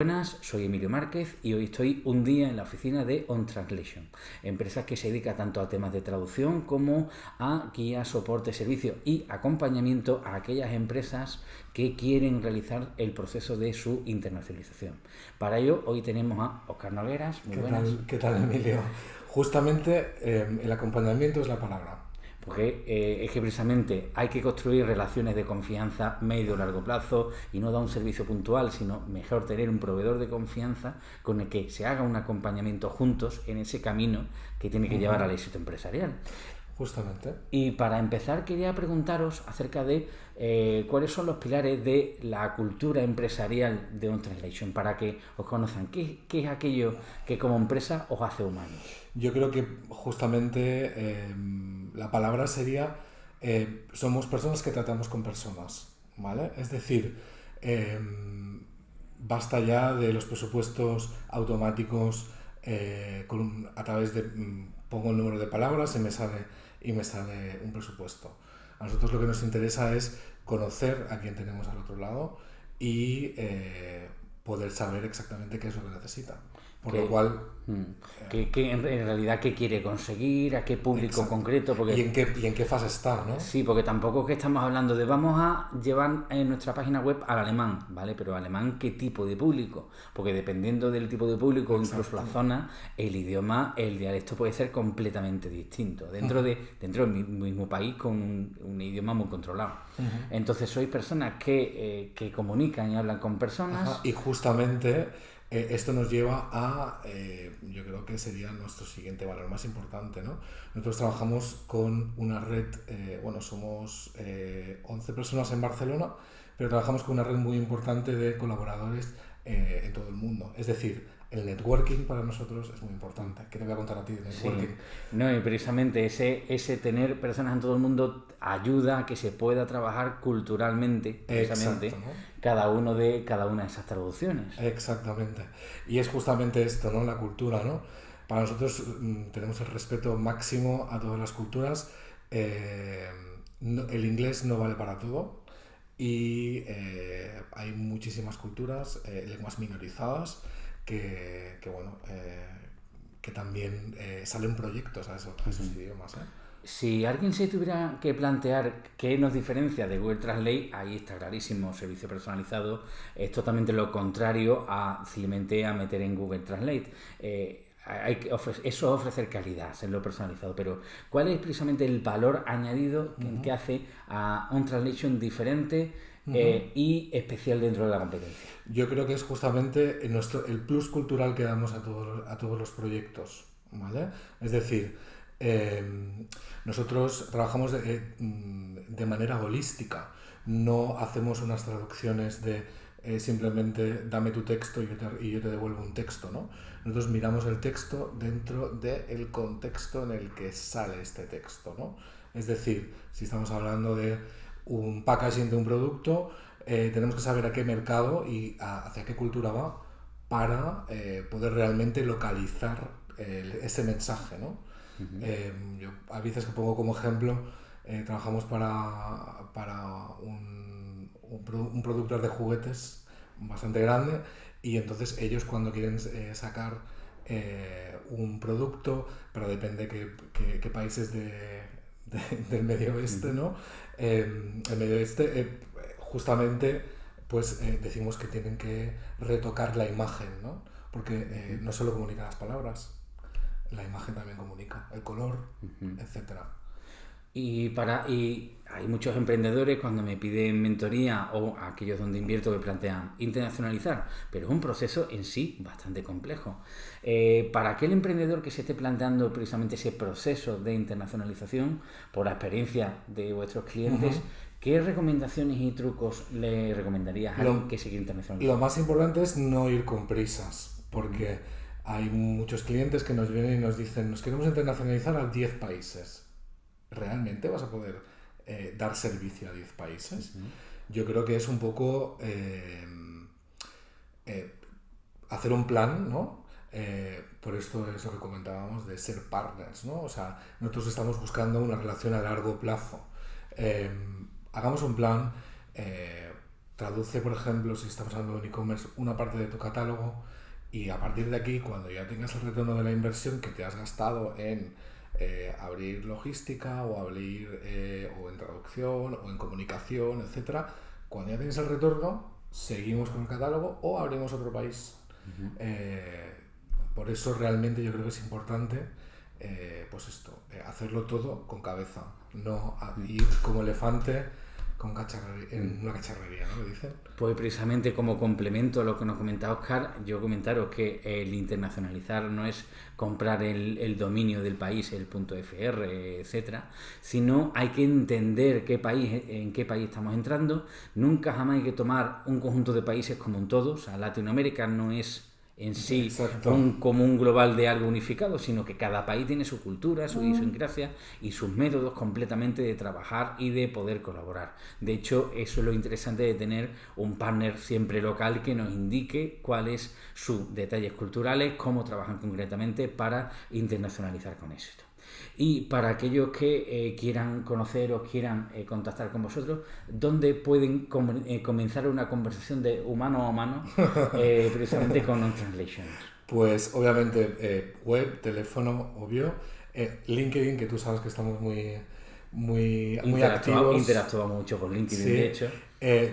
Buenas, soy Emilio Márquez y hoy estoy un día en la oficina de On Translation, empresa que se dedica tanto a temas de traducción como a guía, soporte, servicio y acompañamiento a aquellas empresas que quieren realizar el proceso de su internacionalización. Para ello, hoy tenemos a Oscar Nogueras. Muy ¿Qué buenas. Tal, ¿Qué tal, Emilio? Justamente eh, el acompañamiento es la palabra porque eh, es que precisamente hay que construir relaciones de confianza medio largo plazo y no dar un servicio puntual, sino mejor tener un proveedor de confianza con el que se haga un acompañamiento juntos en ese camino que tiene que llevar al éxito empresarial. Justamente. Y para empezar quería preguntaros acerca de eh, cuáles son los pilares de la cultura empresarial de On Translation para que os conozcan. ¿Qué, es aquello que como empresa os hace humanos? Yo creo que justamente eh, la palabra sería eh, somos personas que tratamos con personas, ¿vale? Es decir, basta ya de los presupuestos automáticos a través de mm, pongo el número de palabras y me sale y me sale un presupuesto. A nosotros lo que nos interesa es conocer a quién tenemos al otro lado y eh, poder saber exactamente qué es lo que necesita. Por lo cual... Mm, que, en, realidad qué quiere conseguir, a qué público concreto. Porque, ¿Y, en qué, ¿Y en qué fase está, no? Sí, porque tampoco es que estamos hablando de vamos a llevar en nuestra página web al alemán, ¿vale? Pero alemán, ¿qué tipo de público? Porque dependiendo del tipo de público, incluso la zona, el idioma, el dialecto puede ser completamente distinto. Dentro, de, dentro del mismo país con un, idioma muy controlado. Entonces, sois personas que, eh, que comunican y hablan con personas. Y justamente eh, esto nos lleva a, eh, yo creo que sería nuestro siguiente valor más importante. ¿no? Nosotros trabajamos con una red, eh, bueno, somos 11 personas en Barcelona, pero trabajamos con una red muy importante de colaboradores en todo el mundo. Es decir, el networking para nosotros es muy importante. ¿Qué te voy a contar a ti de networking? No, y precisamente ese, ese tener personas en todo el mundo ayuda a que se pueda trabajar culturalmente, precisamente, cada, uno de, cada una de esas traducciones. Exactamente. Y es justamente esto, ¿no? La cultura, ¿no? Para nosotros mm, tenemos el respeto máximo a todas las culturas. Eh, el inglés no vale para todo y eh, hay muchísimas culturas, eh, lenguas minorizadas que, bueno, eh, que también eh, salen proyectos a, esos, idiomas. ¿eh? Si alguien se tuviera que plantear qué nos diferencia de Google Translate, ahí está clarísimo, servicio personalizado, es totalmente lo contrario a simplemente a meter en Google Translate. hay que eso es ofrecer calidad, lo personalizado, pero ¿cuál es precisamente el valor añadido que, hace a un translation diferente eh, y especial dentro de la competencia. Yo creo que es justamente nuestro, el plus cultural que damos a todos, a todos los proyectos. ¿vale? Es decir, em, nosotros trabajamos de, mm, de, manera holística, no hacemos unas traducciones de eh, simplemente dame tu texto y yo, te, y yo, te, devuelvo un texto. ¿no? Nosotros miramos el texto dentro del contexto en el que sale este texto. ¿no? Es decir, si estamos hablando de un packaging de un producto, eh, tenemos que saber a qué mercado y hacia qué cultura va para eh, poder realmente localizar ese mensaje. ¿no? Eh, yo a veces que pongo como ejemplo, trabajamos para, para un, un, productor de juguetes bastante grande y entonces ellos cuando quieren sacar un producto, pero depende qué, qué, qué países de, del medio oeste, ¿no? Em, el medio oeste, eh, justamente, pues eh, decimos que tienen que retocar la imagen, ¿no? Porque eh, no solo comunican las palabras, la imagen también comunica, el color, etcétera. Y, para, y hay muchos emprendedores cuando me piden mentoría o aquellos donde invierto que plantean internacionalizar, pero es un proceso en sí bastante complejo. Eh, para aquel emprendedor que se esté planteando precisamente ese proceso de internacionalización, por la experiencia de vuestros clientes, ¿qué recomendaciones y trucos le recomendarías a alguien que se quiere internacionalizar? Lo más importante es no ir con prisas, porque hay muchos clientes que nos vienen y nos dicen, nos queremos internacionalizar a 10 países ¿realmente vas a poder eh, dar servicio a 10 países? Yo creo que es un poco eh, eh, hacer un plan, ¿no? por esto es lo que comentábamos de ser partners, ¿no? O sea, nosotros estamos buscando una relación a largo plazo. hagamos un plan, traduce, por ejemplo, si estamos hablando de un e-commerce, una parte de tu catálogo y a partir de aquí, cuando ya tengas el retorno de la inversión que te has gastado en eh, abrir logística o abrir eh, o en traducción o en comunicación, etcétera, cuando ya tienes el retorno, seguimos con el catálogo o abrimos otro país. Eh, por eso realmente yo creo que es importante pues esto, hacerlo todo con cabeza, no ir como elefante con en una cacharrería, ¿no? Pues precisamente como complemento a lo que nos comentaba Oscar, yo comentaros que el internacionalizar no es comprar el, dominio del país, el punto .fr, etcétera, sino hay que entender qué país, en qué país estamos entrando. Nunca jamás hay que tomar un conjunto de países como un todo. O sea, Latinoamérica no es en sí un común global de algo unificado, sino que cada país tiene su cultura, su idiosincrasia y sus métodos completamente de trabajar y de poder colaborar. De hecho, eso es lo interesante de tener un partner siempre local que nos indique cuáles sus detalles culturales, cómo trabajan concretamente para internacionalizar con éxito. Y para aquellos que eh, quieran conocer o quieran eh, contactar con vosotros, ¿dónde pueden eh, comenzar una conversación de humano a humano precisamente con On Translations? Pues obviamente web, teléfono, obvio, LinkedIn, que tú sabes que estamos muy, muy, muy activos. Interactuamos mucho con LinkedIn, de hecho.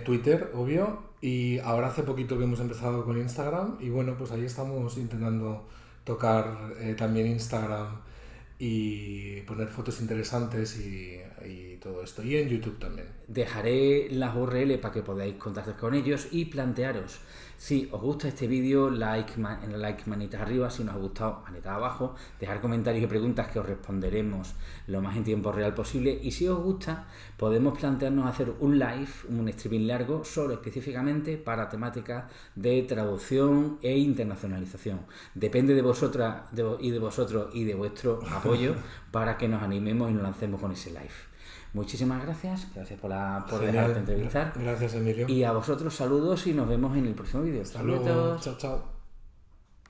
Twitter, obvio, y ahora hace poquito que hemos empezado con Instagram y bueno, pues ahí estamos intentando tocar también Instagram y poner fotos interesantes y, todo esto. Y en YouTube también. Dejaré las URL para que podáis contactar con ellos y plantearos si os gusta este vídeo, like, en la like manita arriba, si nos ha gustado, manita abajo, dejar comentarios y preguntas que os responderemos lo más en tiempo real posible y si os gusta, podemos plantearnos hacer un live, un streaming largo, solo específicamente para temáticas de traducción e internacionalización. Depende de vosotras y de vosotros y de vuestro apoyo para que nos animemos y nos lancemos con ese live. Muchísimas gracias, gracias por, la, por dejarte entrevistar. Gracias, Emilio. Y a vosotros saludos y nos vemos en el próximo vídeo. Hasta luego. Chao, chao.